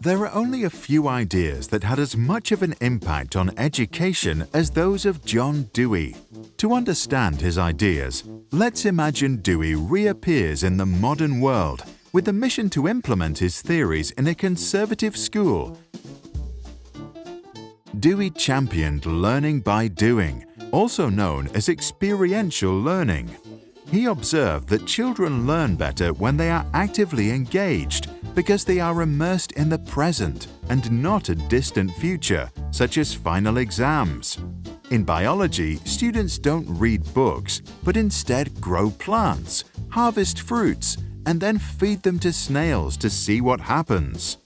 There are only a few ideas that had as much of an impact on education as those of John Dewey. To understand his ideas, let's imagine Dewey reappears in the modern world with the mission to implement his theories in a conservative school. Dewey championed learning by doing, also known as experiential learning. He observed that children learn better when they are actively engaged because they are immersed in the present and not a distant future, such as final exams. In biology, students don't read books, but instead grow plants, harvest fruits, and then feed them to snails to see what happens.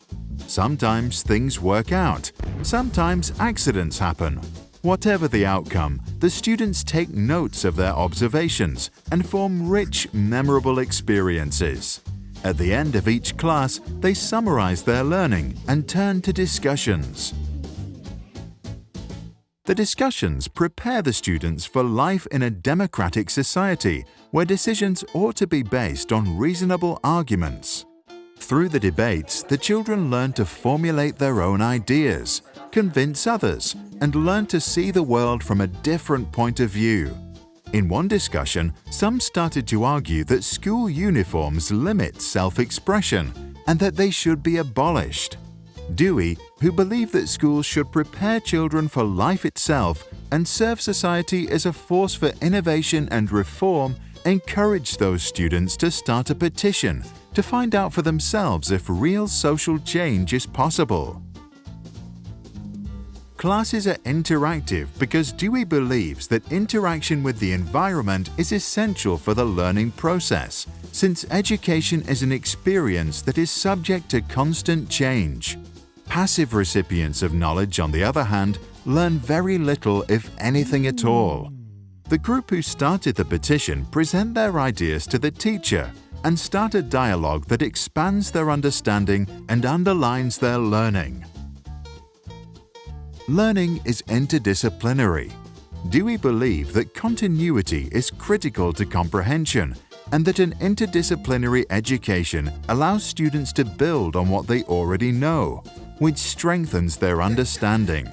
Sometimes things work out, sometimes accidents happen, Whatever the outcome, the students take notes of their observations and form rich, memorable experiences. At the end of each class, they summarize their learning and turn to discussions. The discussions prepare the students for life in a democratic society where decisions ought to be based on reasonable arguments. Through the debates, the children learn to formulate their own ideas, convince others, and learn to see the world from a different point of view. In one discussion, some started to argue that school uniforms limit self-expression and that they should be abolished. Dewey, who believed that schools should prepare children for life itself and serve society as a force for innovation and reform, encouraged those students to start a petition to find out for themselves if real social change is possible. Classes are interactive because Dewey believes that interaction with the environment is essential for the learning process, since education is an experience that is subject to constant change. Passive recipients of knowledge, on the other hand, learn very little if anything at all. The group who started the petition present their ideas to the teacher and start a dialogue that expands their understanding and underlines their learning. Learning is interdisciplinary. Dewey believed that continuity is critical to comprehension and that an interdisciplinary education allows students to build on what they already know, which strengthens their understanding.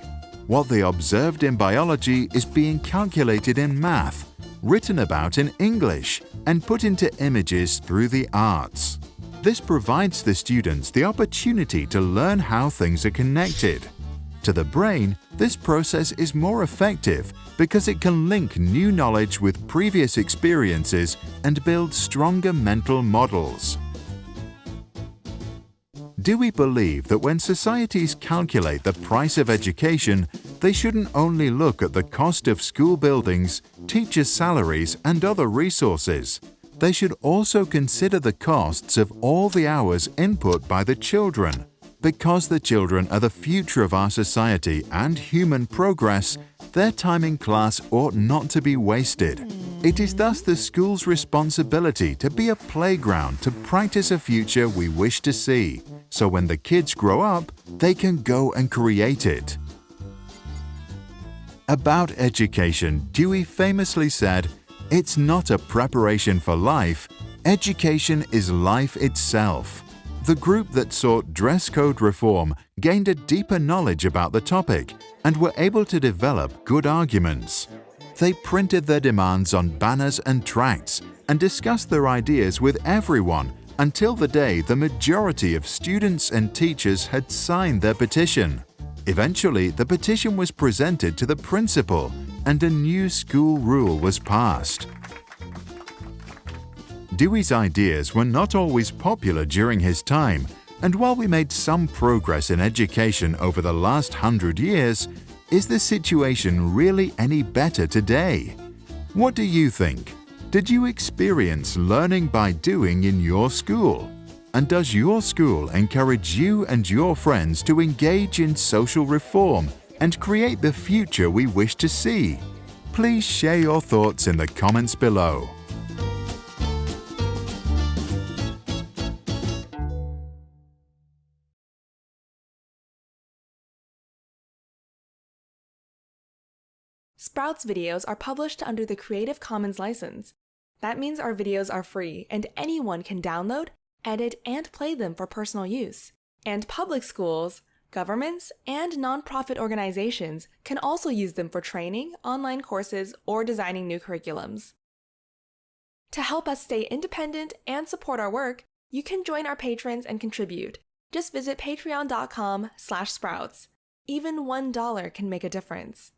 What they observed in biology is being calculated in math, written about in English, and put into images through the arts. This provides the students the opportunity to learn how things are connected. To the brain, this process is more effective because it can link new knowledge with previous experiences and build stronger mental models. Dewey believe that when societies calculate the price of education, they shouldn't only look at the cost of school buildings, teachers' salaries and other resources. They should also consider the costs of all the hours input by the children. Because the children are the future of our society and human progress, their time in class ought not to be wasted. It is thus the school's responsibility to be a playground to practice a future we wish to see, so when the kids grow up, they can go and create it. About education, Dewey famously said, It's not a preparation for life, education is life itself. The group that sought dress code reform gained a deeper knowledge about the topic and were able to develop good arguments. They printed their demands on banners and tracts and discussed their ideas with everyone until the day the majority of students and teachers had signed their petition. Eventually, the petition was presented to the principal and a new school rule was passed. Dewey's ideas were not always popular during his time, and while we made some progress in education over the last hundred years, is the situation really any better today? What do you think? Did you experience learning by doing in your school? And does your school encourage you and your friends to engage in social reform and create the future we wish to see? Please share your thoughts in the comments below. Sprouts videos are published under the Creative Commons license. That means our videos are free and anyone can download, edit, and play them for personal use. And public schools, governments, and nonprofit organizations can also use them for training, online courses, or designing new curriculums. To help us stay independent and support our work, you can join our patrons and contribute. Just visit patreon.com slash sprouts. Even $1 can make a difference.